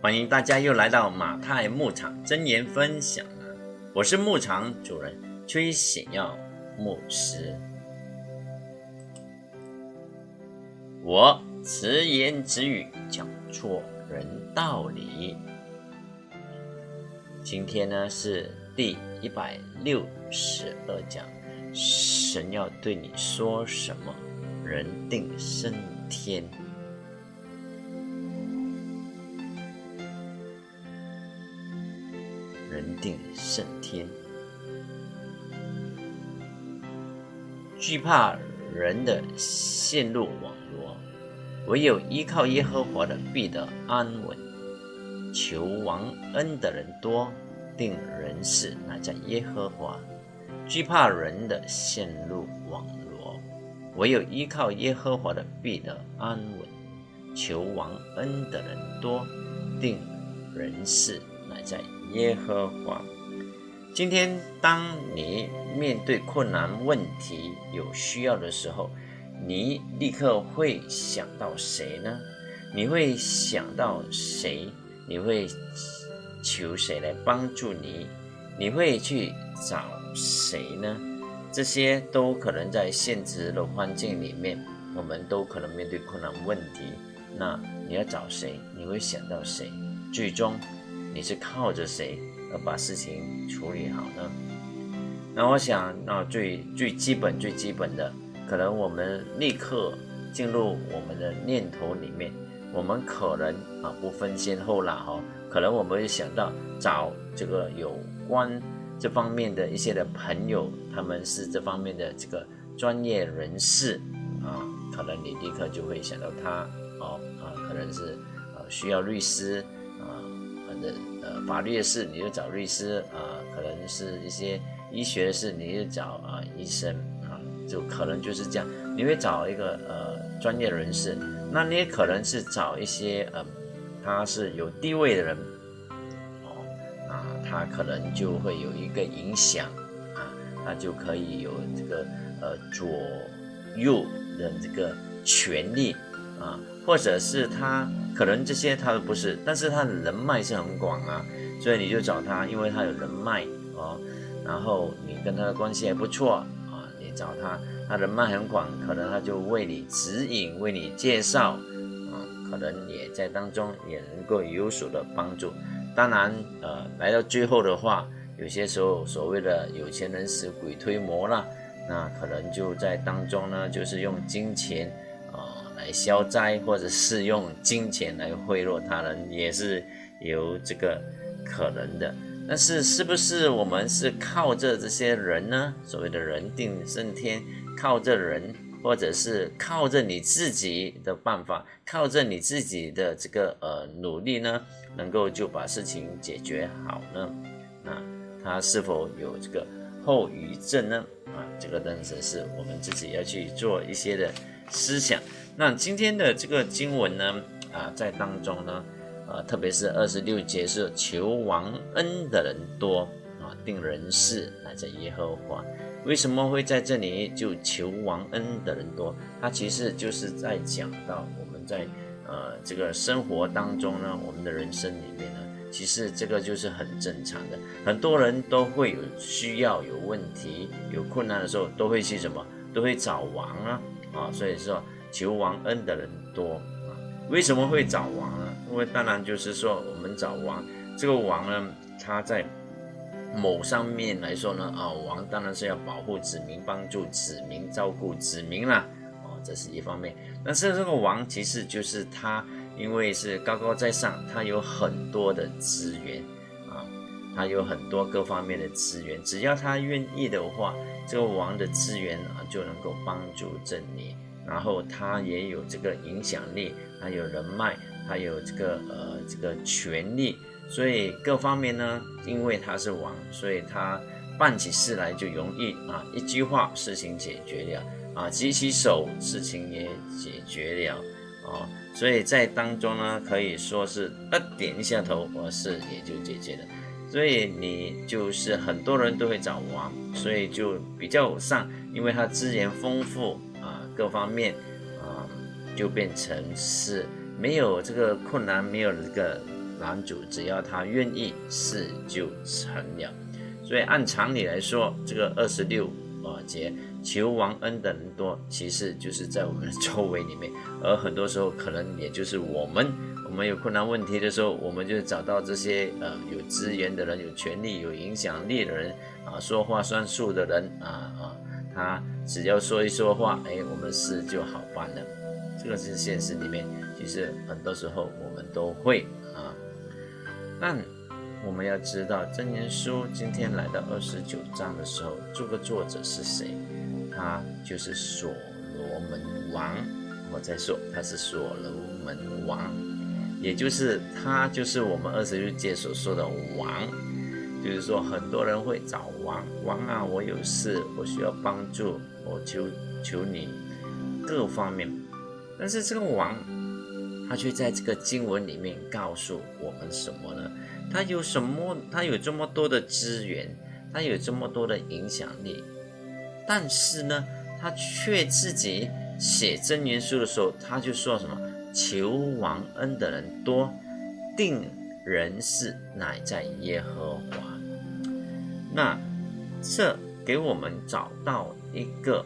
欢迎大家又来到马太牧场真言分享了，我是牧场主人崔显耀牧师。我直言直语讲错人道理。今天呢是第一百六十二讲，神要对你说什么？人定胜天。人定胜天，惧怕人的陷入网罗，唯有依靠耶和华的必得安稳。求王恩的人多，定人事乃在耶和华。惧怕人的陷入网罗，唯有依靠耶和华的必得安稳。求王恩的人多，定人事乃在。耶和华，今天当你面对困难问题、有需要的时候，你立刻会想到谁呢？你会想到谁？你会求谁来帮助你？你会去找谁呢？这些都可能在现实的环境里面，我们都可能面对困难问题。那你要找谁？你会想到谁？最终。你是靠着谁而把事情处理好呢？那我想，那最最基本、最基本的，可能我们立刻进入我们的念头里面，我们可能啊不分先后了哈，可能我们会想到找这个有关这方面的一些的朋友，他们是这方面的这个专业人士啊，可能你立刻就会想到他哦啊，可能是呃需要律师。的呃法律的事你就找律师啊，可能是一些医学的事你就找啊医生啊，就可能就是这样。你会找一个呃专业人士，那你也可能是找一些呃他是有地位的人哦啊，他可能就会有一个影响啊，他就可以有这个呃左右的这个权利啊，或者是他。可能这些他都不是，但是他的人脉是很广啊，所以你就找他，因为他有人脉哦。然后你跟他的关系还不错啊，你找他，他人脉很广，可能他就为你指引、为你介绍啊，可能也在当中也能够有所的帮助。当然，呃，来到最后的话，有些时候所谓的有钱人使鬼推磨了，那可能就在当中呢，就是用金钱。来消灾，或者是用金钱来贿赂他人，也是有这个可能的。但是，是不是我们是靠着这些人呢？所谓的人定胜天，靠着人，或者是靠着你自己的办法，靠着你自己的这个呃努力呢，能够就把事情解决好呢？那他是否有这个后遗症呢？啊，这个当然是我们自己要去做一些的思想。那今天的这个经文呢，啊，在当中呢，呃，特别是二十六节是求王恩的人多啊，定人事来在耶和华。为什么会在这里就求王恩的人多？他其实就是在讲到我们在呃这个生活当中呢，我们的人生里面呢，其实这个就是很正常的。很多人都会有需要、有问题、有困难的时候，都会去什么？都会找王啊啊，所以说。求王恩的人多啊，为什么会找王呢？因为当然就是说，我们找王，这个王呢，他在某上面来说呢，啊，王当然是要保护子民，帮助子民，照顾子民啦，哦，这是一方面。但是这个王其实就是他，因为是高高在上，他有很多的资源啊，他有很多各方面的资源，只要他愿意的话，这个王的资源啊就能够帮助着你。然后他也有这个影响力，他有人脉，他有这个呃这个权力，所以各方面呢，因为他是王，所以他办起事来就容易啊，一句话事情解决了啊，举起手事情也解决了啊，所以在当中呢，可以说是呃点一下头，我事也就解决了，所以你就是很多人都会找王，所以就比较上，因为他资源丰富。各方面啊，就变成是没有这个困难，没有这个男主只要他愿意，事就成了。所以按常理来说，这个二十六啊节求王恩的人多，其实就是在我们的周围里面，而很多时候可能也就是我们，我们有困难问题的时候，我们就找到这些呃有资源的人、有权利、有影响力的人啊，说话算数的人啊啊，他只要说一说话，哎，我们事就好办了。这个是现实里面，其实很多时候我们都会啊，但。我们要知道，真言书今天来到二十九章的时候，这个作者是谁？他就是所罗门王。我再说，他是所罗门王，也就是他就是我们二十六节所说的王。比如说，很多人会找王，王啊，我有事，我需要帮助，我求求你各方面。但是这个王，他却在这个经文里面告诉我们什么呢？他有什么？他有这么多的资源，他有这么多的影响力，但是呢，他却自己写真言书的时候，他就说什么：“求王恩的人多，定人事乃在耶和华。”那这给我们找到一个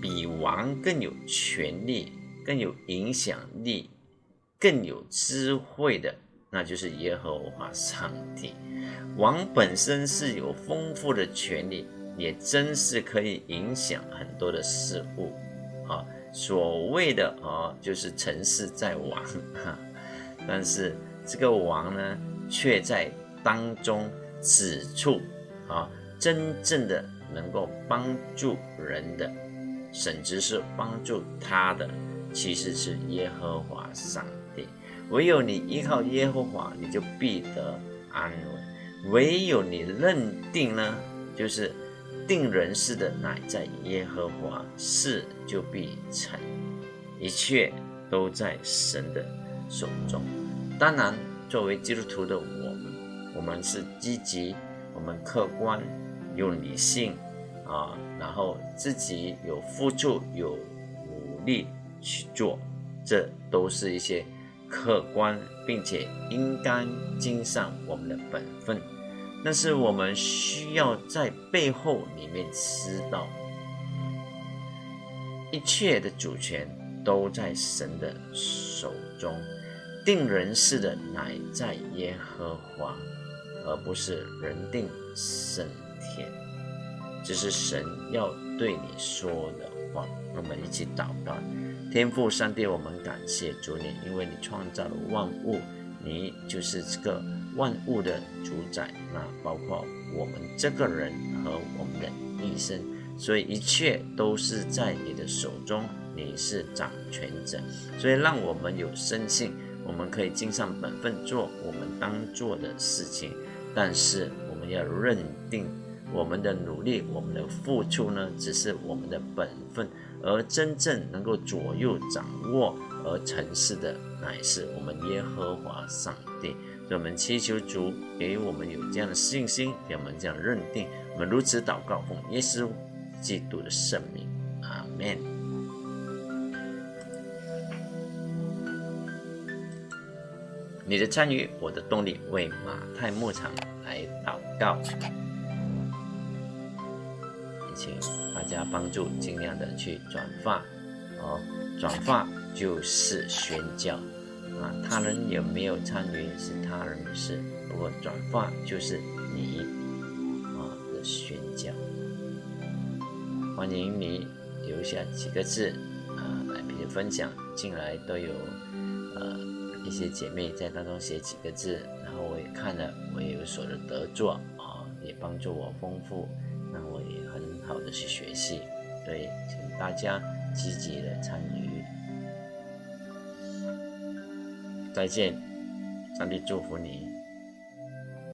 比王更有权力、更有影响力、更有智慧的。那就是耶和华上帝，王本身是有丰富的权利，也真是可以影响很多的事物，啊，所谓的啊，就是成事在王，哈，但是这个王呢，却在当中指出，啊，真正的能够帮助人的，甚至是帮助他的，其实是耶和华上帝。唯有你依靠耶和华，你就必得安稳；唯有你认定呢，就是定人事的乃在耶和华，事就必成。一切都在神的手中。当然，作为基督徒的我们，我们是积极，我们客观，有理性啊，然后自己有付出，有努力去做，这都是一些。客观，并且应该尽上我们的本分，但是我们需要在背后里面知道，一切的主权都在神的手中，定人事的乃在耶和华，而不是人定胜天。这是神要对你说的话。我们一起祷告。天父上帝，我们感谢主你，因为你创造了万物，你就是这个万物的主宰，那包括我们这个人和我们的一生，所以一切都是在你的手中，你是掌权者，所以让我们有深信，我们可以尽上本分做我们当做的事情，但是我们要认定我们的努力，我们的付出呢，只是我们的本分。而真正能够左右掌握而成事的，乃是我们耶和华上帝。所以，我们祈求主给我们有这样的信心，给我们这样认定。我们如此祷告，奉耶稣基督的圣名，阿门。你的参与，我的动力，为马太牧场来祷告。也请大家帮助，尽量的去转发哦。转发就是宣教啊，他人有没有参与是他人的事，不过转发就是你啊的宣教。欢迎你留下几个字啊，来别分享进来都有一些姐妹在当中写几个字，然后我也看了，我也有所的得作啊，也帮助我丰富。那我也很好的去学习，所以请大家积极的参与。再见，上帝祝福你。